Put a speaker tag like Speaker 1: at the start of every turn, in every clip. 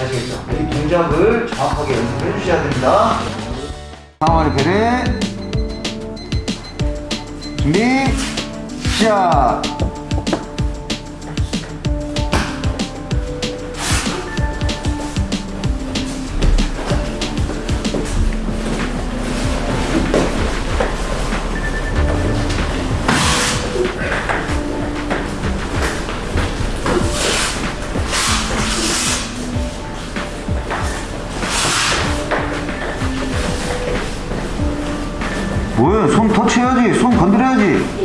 Speaker 1: 아시겠죠? 이 동작을 정확하게 연습해 주셔야 됩니다. 상황을 배래 준비 시작 뭐야 손 터치해야지 손 건드려야지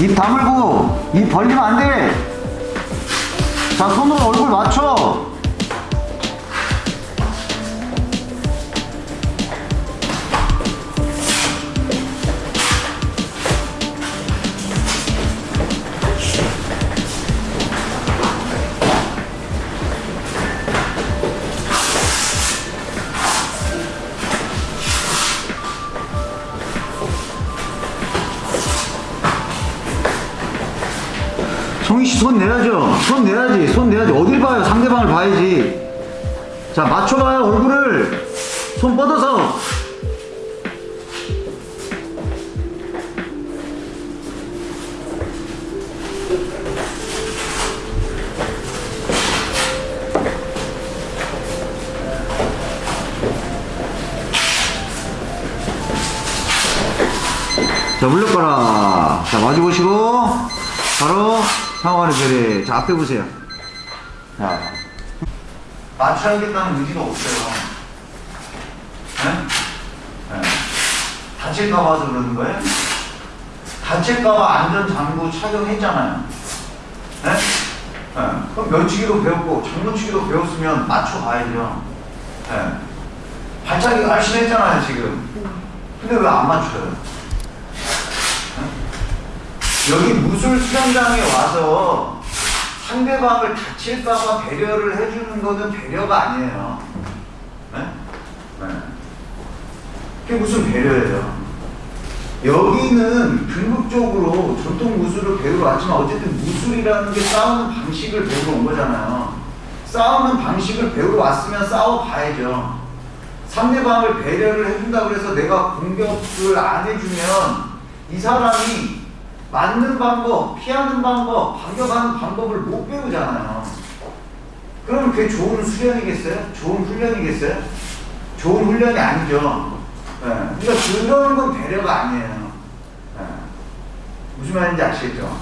Speaker 1: 입 다물고 입 벌리면 안돼 자 손으로 얼굴 맞춰 손 내야지. 손 내야지. 어딜 봐요? 상대방을 봐야지. 자, 맞춰봐요. 얼굴을. 손 뻗어서. 자, 물러가라. 자, 마주 보시고, 바로 상황을 별에 자, 앞에 보세요. 자, 맞춰야겠다는 의지가 없어요. 네? 네. 다칠까 봐 서 그러는 거예요? 다칠까 봐 안전장구 착용했잖아요. 네? 네. 그럼 면치기도 배웠고, 장문치기도 배웠으면 맞춰가야죠. 네. 발차기 열심히 했잖아요, 지금. 근데 왜 안 맞춰요? 여기 무술 수련장에 와서 상대방을 다칠까봐 배려를 해주는 거는 배려가 아니에요. 네? 네. 그게 무슨 배려예요? 여기는 궁극적으로 전통 무술을 배우러 왔지만 어쨌든 무술이라는 게 싸우는 방식을 배우러 온 거잖아요. 싸우는 방식을 배우러 왔으면 싸워봐야죠. 상대방을 배려를 해준다고 해서 내가 공격을 안 해주면 이 사람이 맞는 방법, 피하는 방법, 반격하는 방법을 못 배우잖아요. 그럼 그게 좋은 수련이겠어요? 좋은 훈련이겠어요? 좋은 훈련이 아니죠. 예. 그러니까 그런 건 배려가 아니에요. 예. 무슨 말인지 아시겠죠?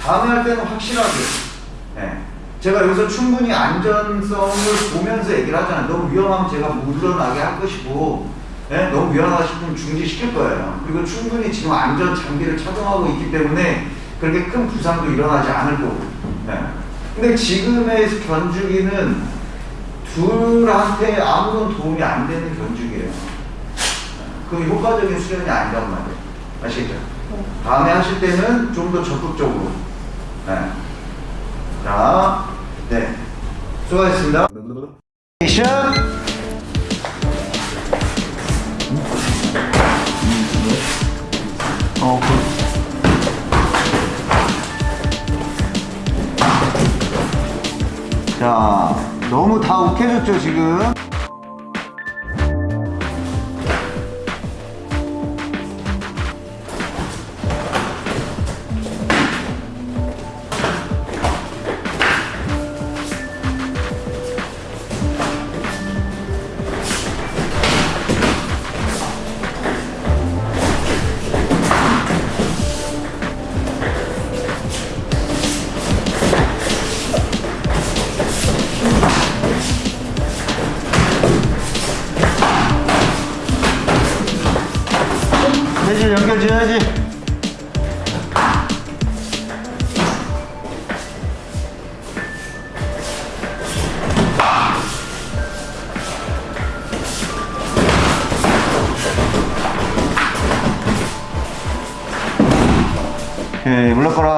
Speaker 1: 다음에 할 때는 확실하게. 예. 제가 여기서 충분히 안전성을 보면서 얘기를 하잖아요. 너무 위험하면 제가 물러나게 할 것이고, 예? 너무 위험하다 싶으면 중지시킬 거예요. 그리고 충분히 지금 안전 장비를 착용하고 있기 때문에 그렇게 큰 부상도 일어나지 않을 거고. 예. 근데 지금의 견주기는 둘한테 아무런 도움이 안 되는 견주기예요. 그 효과적인 수련이 아니란 말이에요. 아시겠죠? 다음에 하실 때는 좀 더 적극적으로. 네. 자, 네. 수고하셨습니다. 액션! 어, 그. 자, 너무 다 욱해졌죠, 지금? 물러거라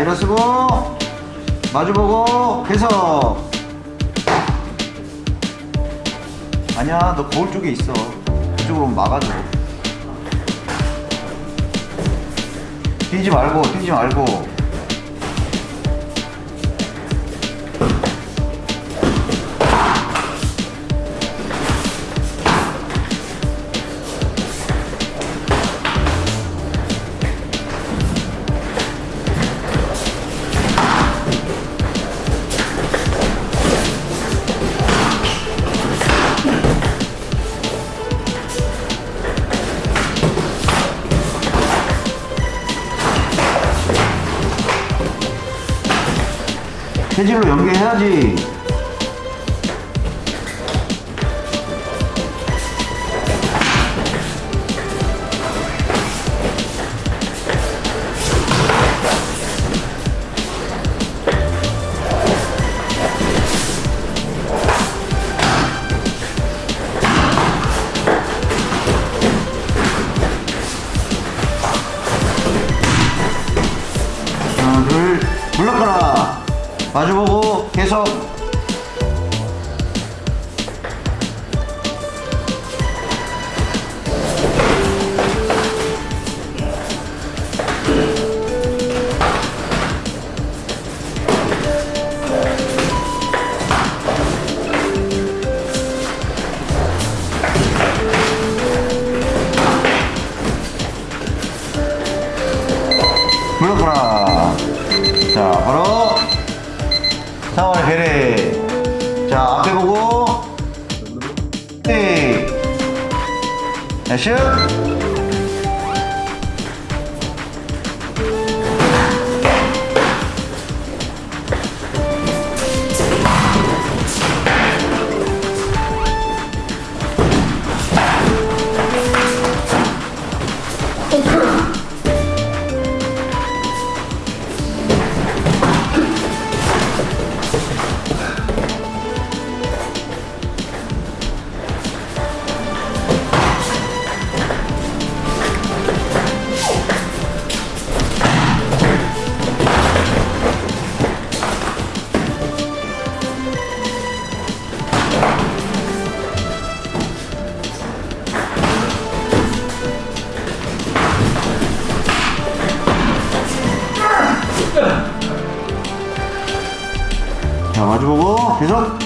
Speaker 1: 일어서고. 마주보고 계속. 아니야 너 거울 쪽에 있어. 그쪽으로 막아줘. 뛰지 말고 뛰지 말고 체질로 연계해야지 마주보고 계속 액션 자 마주보고 계속.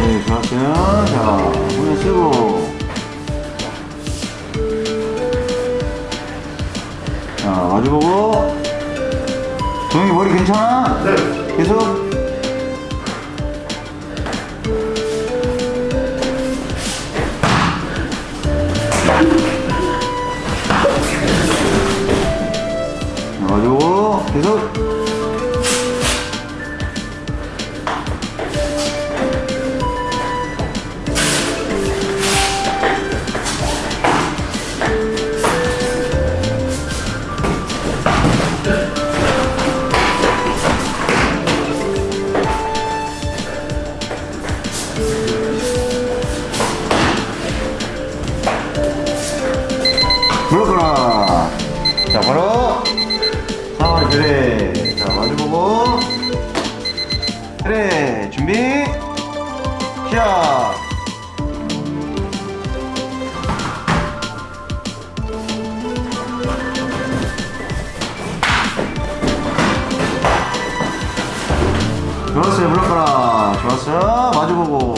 Speaker 1: 네 좋았어요. 자 손에 쓰고. 자 마주보고. 동영이 머리 괜찮아? 네. 계속 가지 시작 좋았어요 물러가라. 좋았어 마주보고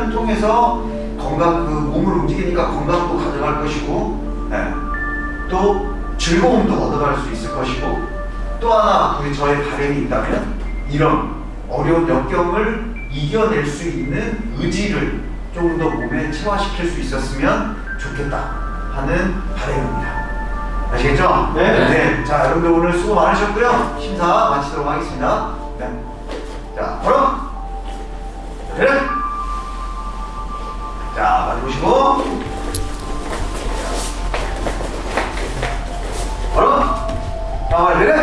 Speaker 1: 수련을 통해서 건강 그 몸을 움직이니까 건강도 가져갈 것이고 예, 또 즐거움도 얻어갈 수 있을 것이고 또 하나 우리 저의 바램이 있다면 이런 어려운 역경을 이겨낼 수 있는 의지를 조금 더 몸에 체화시킬 수 있었으면 좋겠다 하는 바램입니다. 아시겠죠?
Speaker 2: 네.
Speaker 1: 자, 여러분들 오늘 수고 많으셨고요. 심사 마치도록 하겠습니다. 네. 자, 바로 그 ahiret